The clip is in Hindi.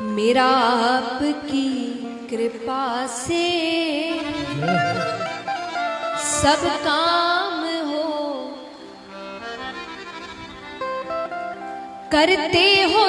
मेरा आपकी कृपा से सब काम हो। करते हो